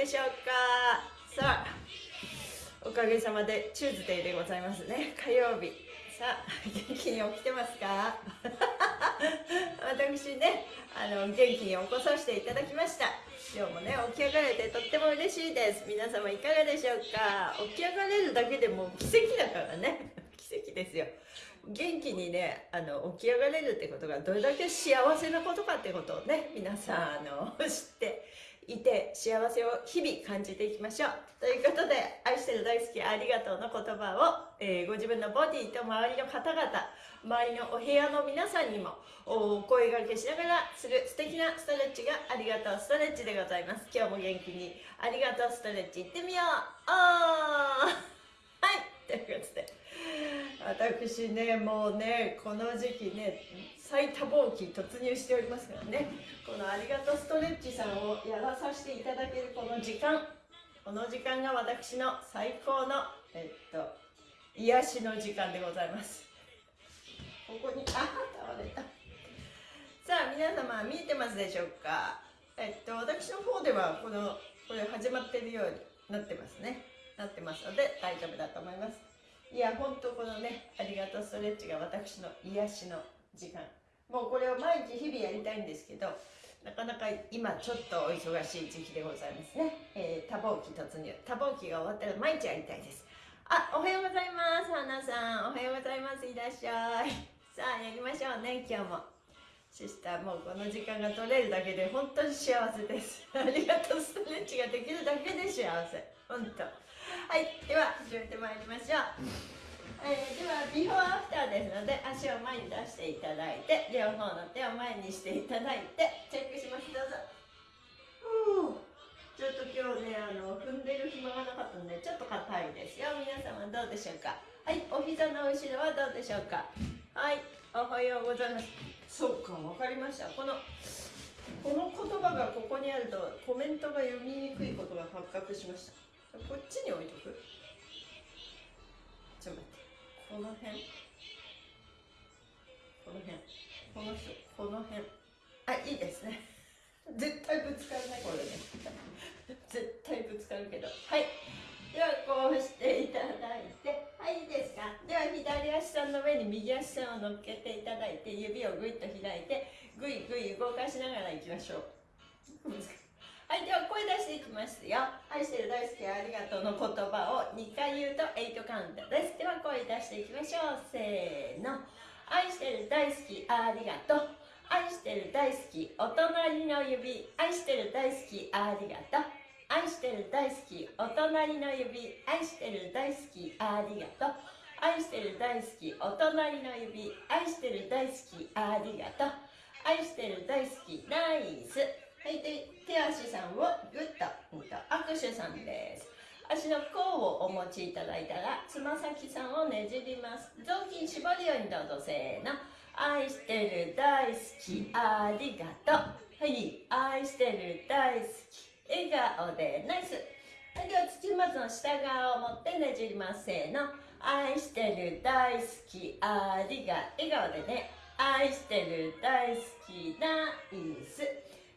でしょうか？さあおかげさまでチューズデーでございますね。火曜日。さあ元気に起きてますか？私ねあの元気に起こさせていただきました。今日もね起き上がれてとっても嬉しいです。皆様いかがでしょうか？起き上がれるだけでも奇跡だからね。奇跡ですよ。元気にねあの起き上がれるってことがどれだけ幸せなことかってことをね皆さんあの知っていて幸せを日々感じていきましょう。ということで愛してる大好きありがとうの言葉を、えー、ご自分のボディと周りの方々周りのお部屋の皆さんにもお声がけしながらする素敵なストレッチがありがとうストレッチでございます。今日も元気にありがとうストレッチいってみよう。あー！はい！ということで。私ねもうねこの時期ね最多忙期突入しておりますからね。このありがとうストレッチさんをやらさせていただけるこの時間。この時間が私の最高のえっと癒しの時間でございます。ここにあ倒れた。さあ皆様見えてますでしょうか？えっと私の方ではこのこれ始まってるようになってますね。なってますので大丈夫だと思います。いや本当このねありがとうストレッチが私の癒しの時間。もうこれを毎日日々やりたいんですけどなかなか今ちょっとお忙しい時期でございますね、えー、多忙期突入多忙期が終わったら毎日やりたいです。あおはようございます花さん。おはようございますいらっしゃい。さあやりましょうね今日も。シスターもうこの時間が取れるだけで本当に幸せです。ありがとうストレッチができるだけで幸せ。本当。はいでは始めてまいりましょう、えー、ではビフォーアフターですので足を前に出していただいて両方の手を前にしていただいてチェックします。どうぞ。ちょっと今日ねあの踏んでる暇がなかったのでちょっと硬いですよ。皆様どうでしょうか。はいお膝の後ろはどうでしょうか。はいおはようございます。そうかわかりました。このこの言葉がここにあるとコメントが読みにくいことが発覚しました。こっちに置いとく？ちょっと待ってこの辺。この辺。この人。この辺。あいいですね。絶対ぶつかるねこれね。絶対ぶつかるけど。はい。ではこうしていただいて。はいいいですか。では左足さんの上に右足さんを乗っけていただいて指をぐいっと開いてぐいぐい動かしながらいきましょう。はいでは声出していきますよ。愛してる大好きありがとうの言葉を2回言うと8カウントです。では声出していきましょう。せーの。愛してる大好きありがとう。愛してる大好きお隣の指。愛してる大好きありがとう。愛してる大好きお隣の指。愛してる大好きありがとう。愛してる大好きお隣の指。愛してる大好きありがとう。愛してる大好きナイス。はいで手足さんをグッと,、握手さんです。足の甲をお持ちいただいたらつま先さんをねじります。雑巾絞るようにどうぞせーの。愛してる大好きありがとう。はい愛してる大好き笑顔でナイス。はいでは土まずの下側を持ってねじります。せーの。愛してる大好きありが笑顔でね。愛してる大好きナイス。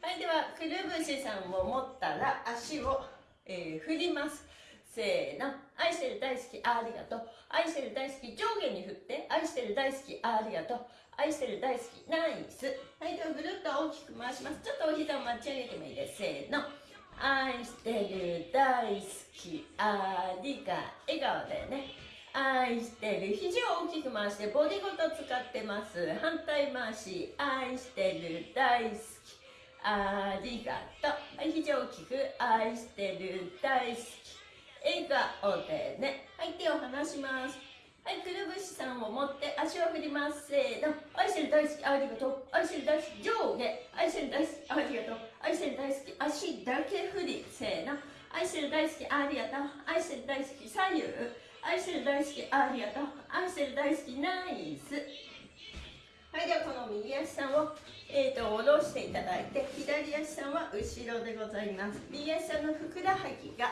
はいではくるぶしさんを持ったら足を、えー、振ります。せーの。愛してる大好きありがとう。愛してる大好き上下に振って。愛してる大好きありがとう。愛してる大好きナイス。はいではぐるっと大きく回します。ちょっとお膝を持ち上げてもいいです。せーの。愛してる大好きありが笑顔でね。愛してる肘を大きく回してボディごと使ってます。反対回し。愛してる大好き。ありがとう。はい肘を大きく愛してる大好き。笑顔でね。はい手を離します。はいくるぶしさんを持って足を振ります。せーの。愛してる大好きありがとう。愛してる大好き上下。愛してる大好きありがとう。愛してる大好き足だけ振り。せーの。愛してる大好きありがとう。愛してる大好き左右。愛してる大好きありがとう。愛してる大好きナイス。はいではこの右足さんを、えーと、下ろしていただいて左足さんは後ろでございます。右足さんのふくらはぎが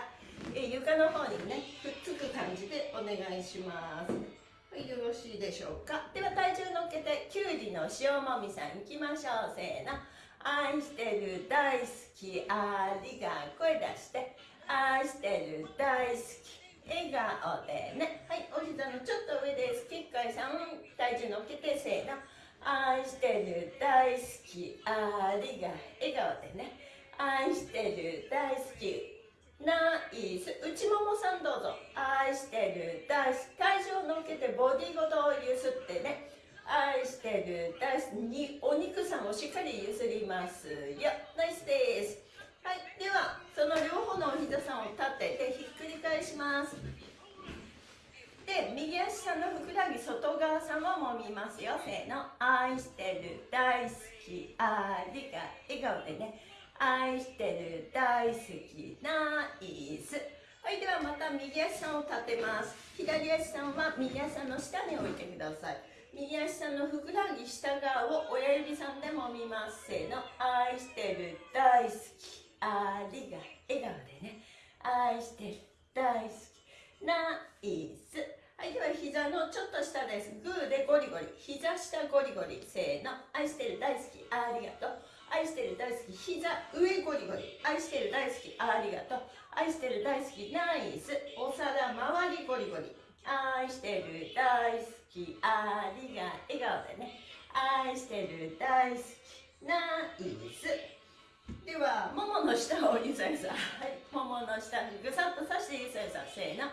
え床の方にねくっつく感じでお願いします。はいよろしいでしょうか。では体重乗っけてきゅうりの塩もみさんいきましょう。せーの。愛してる大好きありが声出して愛してる大好き笑顔でね。はいお膝のちょっと上です。きっかいさん体重乗っけてせーの。愛してる大好きありが笑顔でね。愛してる大好き。ナイス。内ももさんどうぞ。愛してる大好き。体重を乗っけてボディごと揺すってね。愛してる大好き。にお肉さんをしっかり揺すりますよ。ナイスです。はい。ではその両方のお膝さんを立ててひっくり返します。で右足さんのふくらはぎ外側さんをもみますよ。せーの。愛してる大好き。ありが笑顔でね。愛してる大好きナイスはいではまた右足さんを立てます。左足さんは右足さんの下に置いてください。右足さんのふくらはぎ下側を親指さんでもみます。せーの。愛してる大好き。ありが笑顔でね。愛してる大好きナイスはいでは膝のちょっと下です。グーでゴリゴリ。膝下ゴリゴリ。せーの。愛してる大好き。ありがとう。愛してる大好き。膝上ゴリゴリ。愛してる大好き。ありがとう。愛してる大好き。ナイス。お皿周りゴリゴリ。愛してる大好き。ありが笑顔でね。愛してる大好き。ナイス。ではももの下をゆさゆさ。はい。ももの下ぐさっとさしてゆさゆさ。せーの。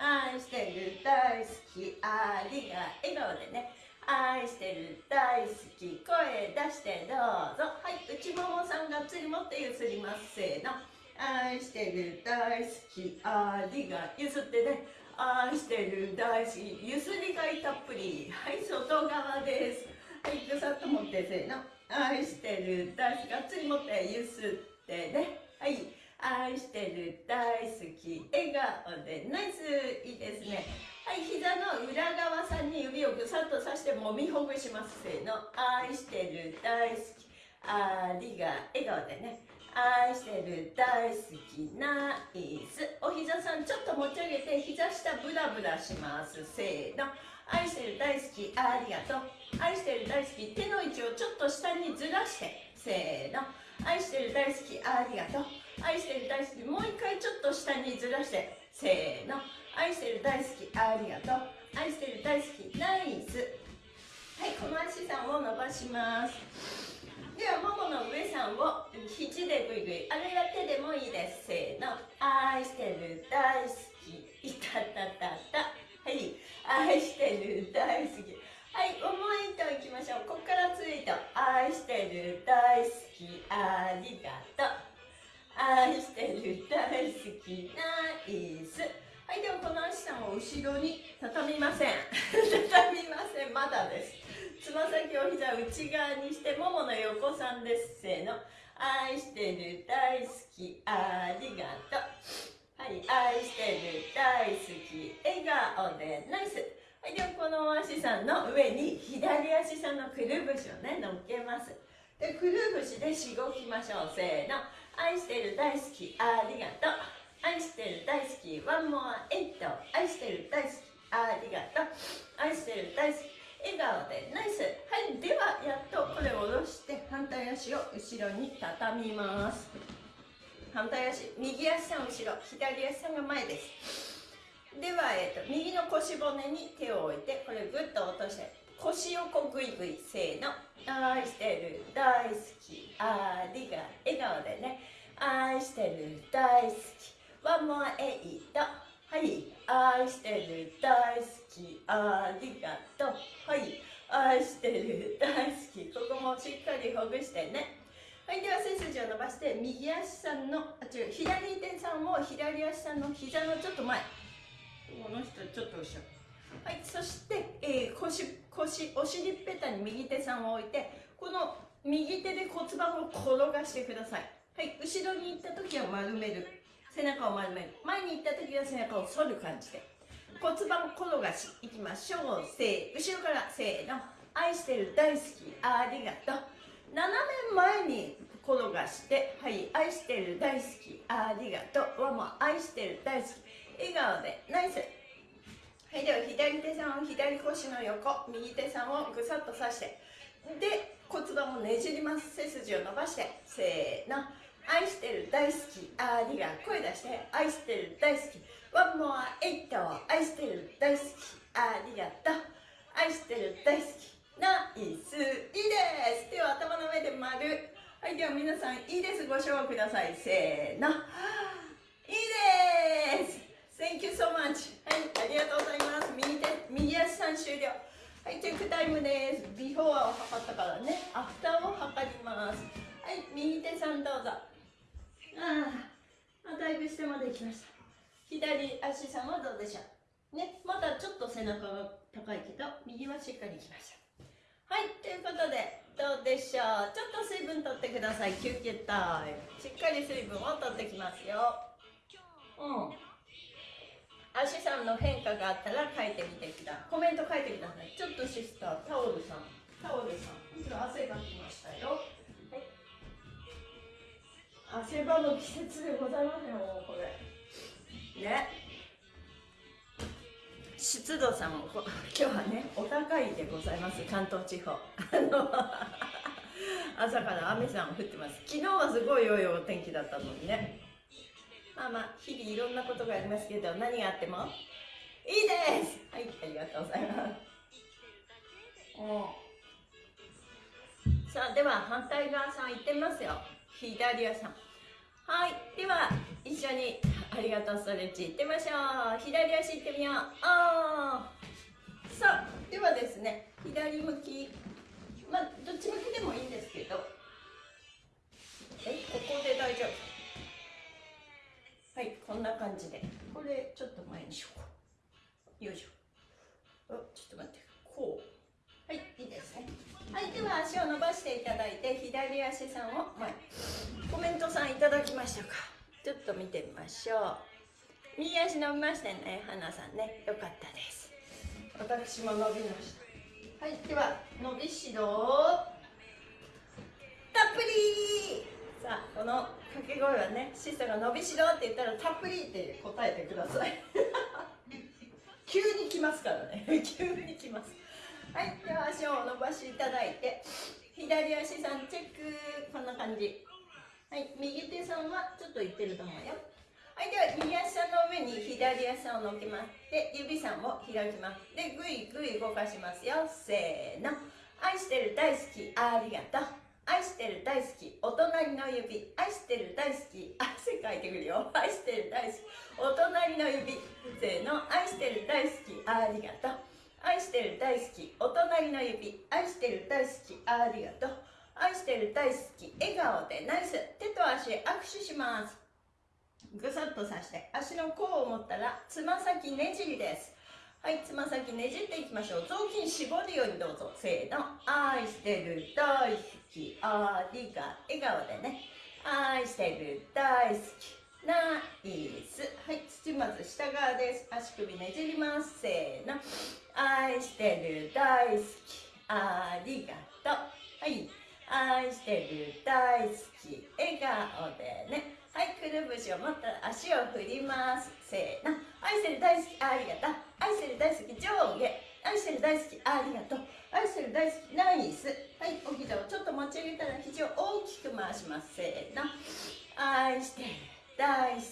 愛してる大好きありが笑顔でね。愛してる大好き声出してどうぞ。はい内ももさんがっつり持ってゆすりますせーの。愛してる大好きありがゆすってね。愛してる大好きゆすりがいたっぷり。はい外側です。はいぐさっと持ってせーの。愛してる大好きがっつり持ってゆすってね。はい。愛してる大好き笑顔でナイスいいですね。はい膝の裏側さんに指をぐさっとさしてもみほぐしますせーの。愛してる大好きありが笑顔でね。愛してる大好きナイス。お膝さんちょっと持ち上げて膝下ブラブラしますせーの。愛してる大好きありがとう。愛してる大好き手の位置をちょっと下にずらしてせーの。愛してる大好きありがとう。愛してる大好き。もう一回ちょっと下にずらして。せーの。愛してる大好き。ありがとう。愛してる大好き。ナイス。はいこの足さんを伸ばします。ではももの上さんを肘でぐいぐいあるいは手でもいいです。せーの。愛してる大好き。いたたたた。はい。愛してる大好き。はい重い糸いきましょう。ここからツイート愛してる大好き。ありがとう。愛してる大好きナイスはいではこの足さんを後ろに畳みません。畳みません。まだです。つま先を膝内側にしてももの横さんです。せーの。愛してる大好きありがとう。はい愛してる大好き笑顔でナイス。はいではこの足さんの上に左足さんのくるぶしをね乗っけます。でくるぶしでしごきましょう。せーの。愛してる大好き。ありがとう。愛してる大好き。ワンモアエイト愛してる大好き。ありがとう。愛してる大好き。笑顔でナイス。はいではやっとこれを下ろして反対足を後ろに畳みます。反対足右足さん後ろ左足さんが前です。では、えーと、右の腰骨に手を置いてこれぐっと落として。腰をこうグイグイせーの。愛してる。大好き。ありが笑顔でね。愛してる。大好き。ワンモアエイトはい。愛してる。大好き。ありがとう。はい。愛してる。大好き。ここもしっかりほぐしてね。はいでは背筋を伸ばして右足さんのあ違う左手さんを左足さんの膝のちょっと前。この人ちょっと後ろ。はいそして、えー、腰腰お尻っぺたに右手さんを置いてこの右手で骨盤を転がしてください。はい後ろに行った時は丸める。背中を丸める。前に行った時は背中を反る感じで。骨盤転がしいきましょう。せー後ろからせーの。愛してる大好き。ありがとう。斜め前に転がしてはい愛してる大好き。ありがとう。はも愛してる大好き。笑顔で。ナイス。はいでは左手さんを左腰の横右手さんをぐさっと刺してで骨盤をねじります。背筋を伸ばしてせーの。愛してる大好きありが声出して。愛してる大好き。ワンモアエイト愛してる大好き。ありがとう。愛してる大好きナイスいいです。手を頭の上で丸。はいでは皆さんいいです。ご賞ください。せーの。いいです。Thank you so much. はいありがとうございます。右手右足さん終了はいチェックタイムです。ビフォーを測ったからね。アフターを測ります。はい右手さんどうぞ。ああだいぶ下まで来ました。左足さんはどうでしょう。ねまだちょっと背中が高いけど右はしっかり来ました。はいということでどうでしょう。ちょっと水分取ってください。休憩タイムしっかり水分を取ってきますよ。うん足さんの変化があったら書いてみてください。コメント書いてください。ちょっとシスタータオルさん。タオルさん今汗がきましたよ、はい、汗ばむ季節でございますよもうこれ。ね。湿度さんも 今日はねお高いでございます。関東地方。朝から雨さん降ってます。昨日はすごい良いお天気だったのにねまあまあ日々いろんなことがありますけど何があっても。いいです。はいありがとうございます。さあでは反対側さん行ってみますよ。左足さん。はい。では一緒にありがとうストレッチいってみましょう。左足いってみよう。あさあではですね左向き。まあどっち向きでもいいんですけど。えここで大丈夫。はいこんな感じで。これちょっと前にしようよいしょ。おちょっと待って。こう。はいいいですね。はいでは足を伸ばしていただいて左足さんを前コメントさんいただきましたか？ちょっと見てみましょう。右足伸びましたね花さんね。よかったです。私も伸びました。はいでは伸びしろ。たっぷりさあこの掛け声はねシスタが伸びしろって言ったらたっぷりって答えてください。急に来ますからね。急に来ます。はいでは足を伸ばしていただいて左足さんチェック。こんな感じ。はい右手さんはちょっといってると思うよ。はいでは右足さんの上に左足さんを乗っけますで指さんを開きます。でぐいぐい動かしますよ。せーの。愛してる大好き。ありがとう。愛してる大好きお隣の指。愛してる大好き。汗かいてくるよ。愛してる大好き。お隣の指。せーの。愛してる大好き。ありがとう。愛してる大好き。お隣の指。愛してる大好き。ありがとう。愛してる大好き。笑顔でナイス。手と足握手します。ぐさっとさして足の甲を持ったらつま先ねじりです。はいつま先ねじっていきましょう。雑巾絞るようにどうぞ。せーの。愛してる大好き。ありが笑顔でね。愛してる大好き。ナイス。はい土まず下側です。足首ねじります。せーの。愛してる大好き。ありがとう。はい。愛してる大好き。笑顔でね。はいくるぶしを持った足を振ります。せーの。愛してる大好きありがとう。愛してる大好き上下。愛してる大好きありがとう。愛してる大好きナイス。はいお膝をちょっと持ち上げたら肘を大きく回します。せーの。愛してる大好き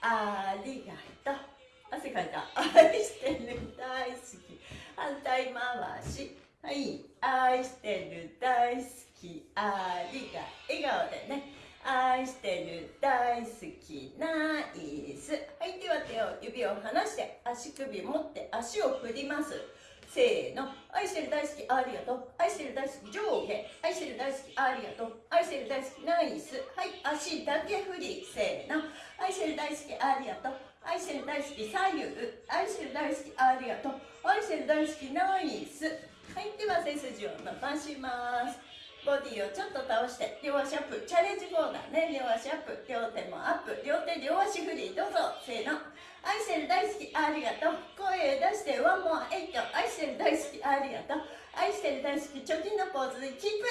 ありがとう。汗かいた。愛してる大好き。反対回し。はい。愛してる大好きありがとう。笑顔でね。愛してる大好きナイスはいでは手を指を離して足首持って足を振ります。せーの。愛してる大好きありがとう。愛してる大好き上下。愛してる大好きありがとう。愛してる大好きナイスはい足だけ振り。せーの。愛してる大好きありがとう。愛してる大好き左右。愛してる大好きありがとう。愛してる大好きナイスはいでは背筋を伸ばします。ボディをちょっと倒して両足アップ。チャレンジコーナーね。両足アップ。両手もアップ。両手両足振り。どうぞ。せーの。愛してる大好き。ありがとう。声出して。ワンモア。エイト。愛してる大好き。ありがとう。愛してる大好き。貯金のポーズで。キープ。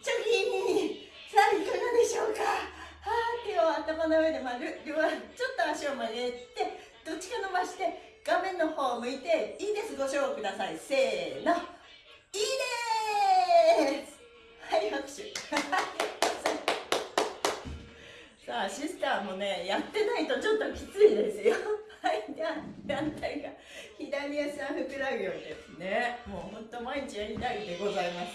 貯金さあいかがでしょうか。はあ手を頭の上で丸。両足ちょっと足を曲げてどっちか伸ばして画面の方を向いていいです。ご賞ください。せーの。いいですはい拍手。さあシスターもねやってないとちょっときついですよ。はいでは反対が。左足はふくらはぎをですね。もうほんと毎日やりたいでございます。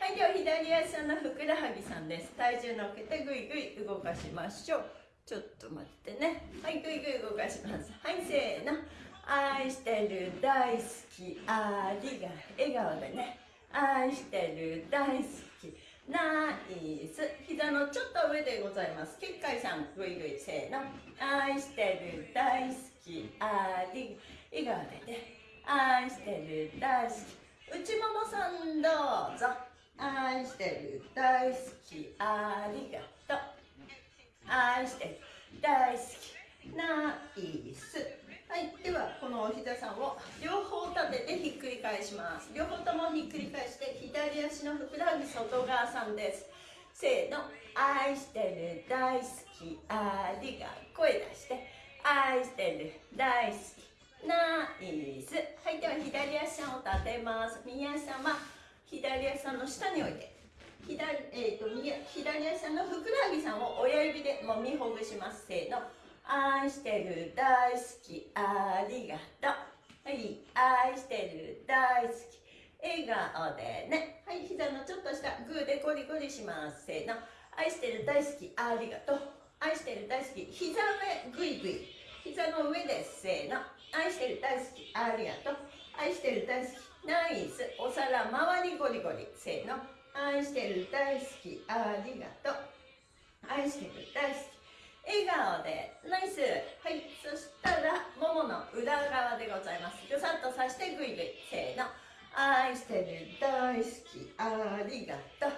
はいでは左足のふくらはぎさんです。体重乗っけてぐいぐい動かしましょう。ちょっと待ってね。はいぐいぐい動かします。はいせーの。愛してる大好きありが笑顔でね。愛してる大好き。ナイス。膝のちょっと上でございます。結界さんぐいぐいせーの。愛してる大好きあり笑顔でね。愛してる大好き。内ももさんどうぞ。愛してる大好きありがとう。愛してる大好き。ナイス。はいではこのお膝さんを両方立ててひっくり返します。両方ともひっくり返して左足のふくらはぎ外側さんです。せーの。愛してる大好き。ありが声出して。愛してる大好き。ナイス。はいでは左足を立てます。右足は左足の下に置いて。左,、えーと、右左足のふくらはぎさんを親指でもみほぐします。せーの。愛してる大好きありがとう。はい愛してる大好き。笑顔でね。はい膝のちょっとしたグーでゴリゴリします。せーの。愛してる大好きありがとう。愛してる大好き膝上グイグイ。膝の上です。せーの。愛してる大好きありがとう。愛してる大好きナイス。お皿周りゴリゴリ。せーの。愛してる大好きありがとう。愛してる大好き笑顔でナイス。はい。そしたらももの裏側でございます。ぐさっとさしてグイグイ。せーの。愛してる大好き。ありがとう。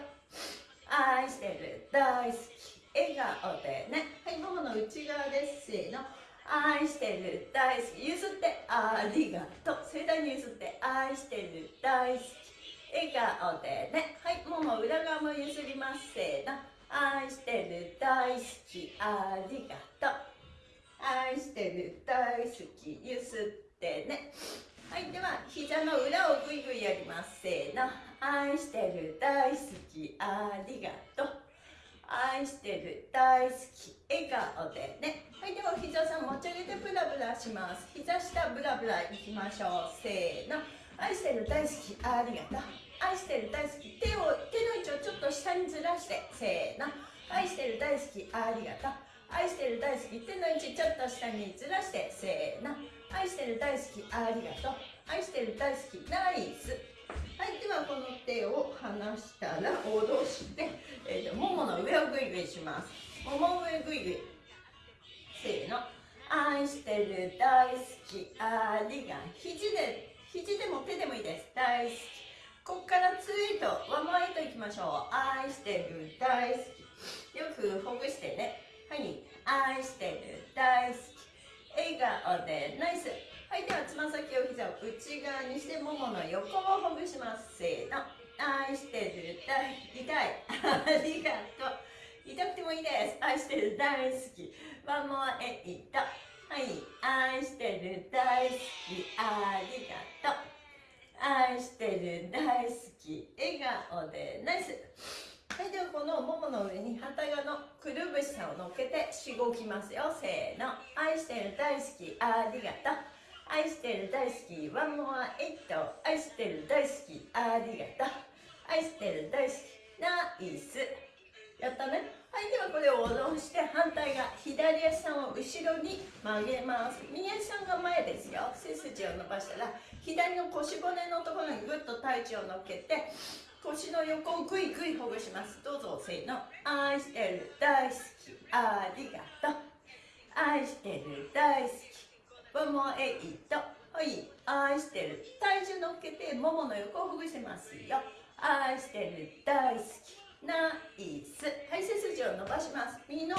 愛してる大好き。笑顔でね。はい。ももの内側です。せーの。愛してる大好き。譲ってありがとう。盛大に譲って愛してる大好き。笑顔でね。はい。もも裏側も譲ります。せーの。愛してる大好きありがとう。愛してる大好きゆすってね。はいでは膝の裏をぐいぐいやります。せーの。愛してる大好きありがとう。愛してる大好き笑顔でね。はいでは膝さん持ち上げてブラブラします。膝下ブラブラいきましょう。せーの。愛してる大好きありがとう。愛してる大好き手を手のをちょっと下にずらしてせーの。愛してる大好きありがとう。愛してる大好き手の位置ちょっと下にずらしてせーの。愛してる大好きありがとう。愛してる大好きナイス。はいではこの手を離したら戻して、えーと、ももの上をグイグイします。もも上グイグイせーの。愛してる大好きありが肘で肘でも手でもいいです。大好き。ここからツイートワンマイトいきましょう。愛してる大好き。よくほぐしてね。はい。愛してる大好き。笑顔でナイス。はい。ではつま先を膝を内側にしてももの横をほぐします。せーの。愛してる大痛い。ありがとう。痛くてもいいです。愛してる大好き。ワンモアエイト。はい。愛してる大好き。ありがとう。愛してる大好き笑顔でナイス。はいではこのももの上に反対側のくるぶしさんを乗っけてしごきますよ。せーの。愛してる大好きありがとう。愛してる大好きワンモアエット。愛してる大好きありがとう。愛してる大好きナイス。やったね。はいではこれを下ろして反対側左足さんを後ろに曲げます。右足さんが前ですよ。背筋を伸ばしたら左の腰骨のところにぐっと体重を乗っけて腰の横をぐいぐいほぐします。どうぞせーの。愛してる大好き。ありがとう。愛してる大好き。ワンモエイト。はい。愛してる体重乗っけてももの横をほぐしますよ。愛してる大好き。ナイスはい背筋を伸ばします。右の。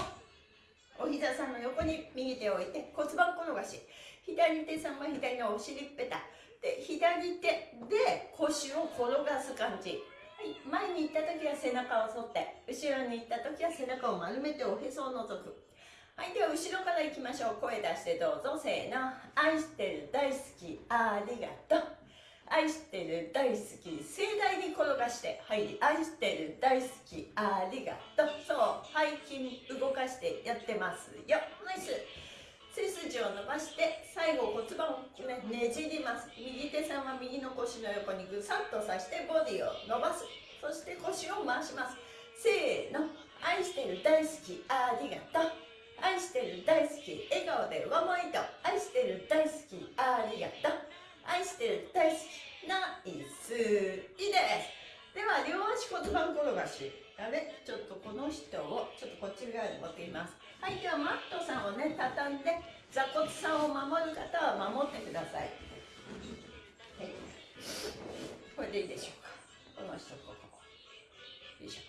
お膝さんの横に右手を置いて骨盤転がし。左手さんは左のお尻ぺた。で左手で腰を転がす感じ、はい、前に行った時は背中を反って後ろに行った時は背中を丸めておへそを覗く。はいでは後ろからいきましょう。声出してどうぞ。せーの。愛してる大好き。ありがとう。愛してる大好き盛大に転がしてはい愛してる大好きありがとう。そう背筋動かしてやってますよ。ナイス。背筋を伸ばして最後骨盤を、ね、ねじります。右手さんは右の腰の横にぐさっとさしてボディを伸ばす。そして腰を回します。せーの。愛してる大好きありがとう。愛してる大好き笑顔でワンワイト愛してる大好きありがとう。愛してる大好きナイスいいです。では両足骨盤転がし。あれちょっとこの人をちょっとこっち側に持っています。はいではマットさんをね畳んで座骨さんを守る方は守ってください、はい、これでいいでしょうか。この人ここ。よいしょ。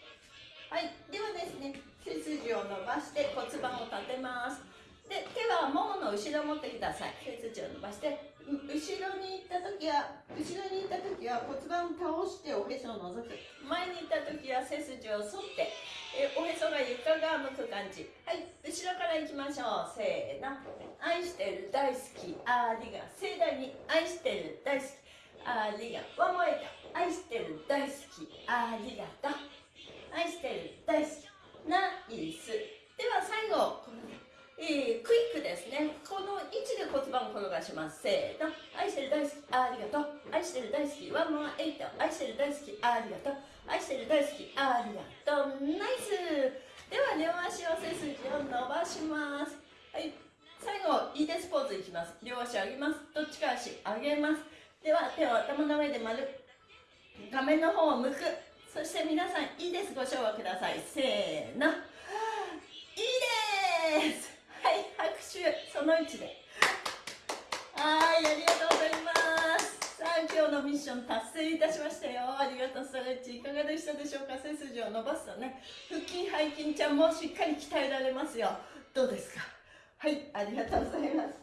はいではですね背筋を伸ばして骨盤を立てます。で手はももの後ろを持ってください。背筋を伸ばして。後ろに行った時は後ろに行った時は骨盤を倒しておへそを覗く。前に行った時は背筋を反ってえおへそが床側向く感じ。はい後ろから行きましょう。せーの。愛してる大好き。ありが。盛大に愛してる大好き。ありが。ワンモエ愛してる大好き。ありがとう。愛してる大好き。ナイス。では最後。えー、クイックですね。この位置で骨盤を転がします。せーの。愛してる大好きありがとう。愛してる大好きワンモアエイト。愛してる大好きありがとう。愛してる大好きありがとう。ナイス。では両足を背筋を伸ばします。はい。最後いいです。ポーズいきます。両足上げます。どっちか足上げます。では手を頭の上で丸画面の方を向く。そして皆さんいいです。ご唱和ください。せーの。いいです。拍手その位置で。はいありがとうございます。さあ今日のミッション達成いたしましたよ。ありがとうストレッチいかがでしたでしょうか？背筋を伸ばすとね腹筋背筋ちゃんもしっかり鍛えられますよ。どうですか？はいありがとうございます。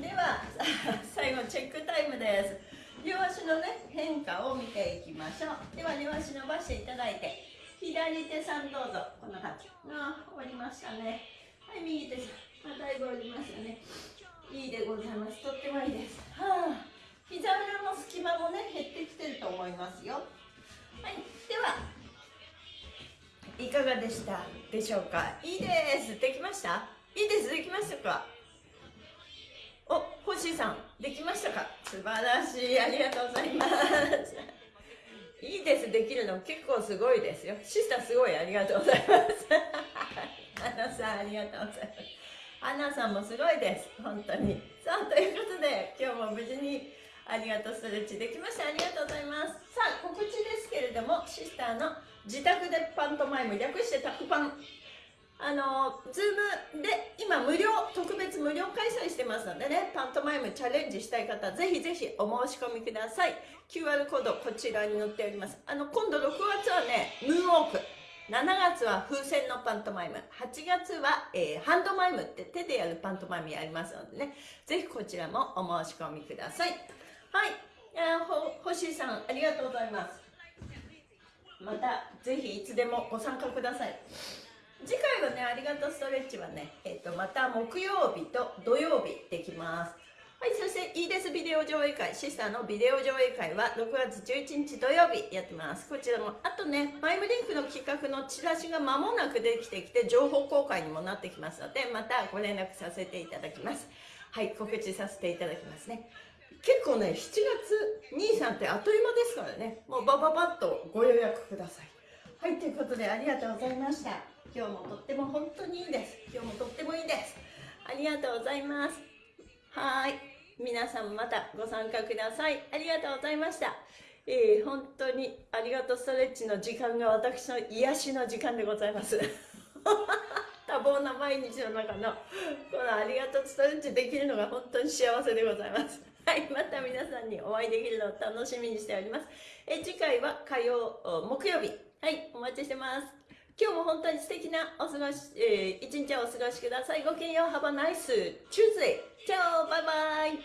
では 最後チェックタイムです。両足のね変化を見ていきましょう。では両足伸ばしていただいて左手さんどうぞ。こんな感じ。あ終わりましたね。はい右手さん。まあ、だいおりますよね。いいでございます。とってもいいです。はあ。膝裏の隙間もね減ってきてると思いますよ。はい。ではいかがでした？でしょうか？いいです。できました？いいです。できましたか？お星さんできましたか？素晴らしい。ありがとうございます。いいです。できるの結構すごいですよ。シスターすごい。ありがとうございます。あのさんありがとうございます。アナさんもすごいです。本当に。さあということで今日も無事にありがとうストレッチできましたありがとうございます。さあ告知ですけれどもシスターの自宅でパントマイム略してタクパン。あの Zoom で今無料特別無料開催してますのでねパントマイムチャレンジしたい方ぜひぜひお申し込みください。QR コードこちらに載っております。あの今度6月はねムーンウォーク。7月は風船のパントマイム。8月は、えー、ハンドマイムって手でやるパントマイムやりますのでね。ぜひこちらもお申し込みください。はい。ほ星さんありがとうございます。またぜひいつでもご参加ください。次回はねありがとうストレッチはね、えーとまた木曜日と土曜日できます。はい、そしていいですビデオ上映会、シスターのビデオ上映会は6月11日土曜日やってます。こちらも、あとね、マイムリンクの企画のチラシが間もなくできてきて、情報公開にもなってきますので、またご連絡させていただきます。はい、告知させていただきますね。結構ね、7月兄さんってあっという間ですからね、もうバババッとご予約ください。はい、ということでありがとうございました。今日もとっても本当にいいです。今日もとってもいいです。ありがとうございます。はい。皆さんまたご参加ください。ありがとうございました。えー、本当にありがとうストレッチの時間が私の癒しの時間でございます。多忙な毎日の中のこのありがとうストレッチできるのが本当に幸せでございます。はいまた皆さんにお会いできるのを楽しみにしております。え次回は火曜木曜日。はいお待ちしてます。今日も本当に素敵なお過ごし、えー、一日をお過ごしください。ごきげんよう。Have a nice Tuesday. チャオ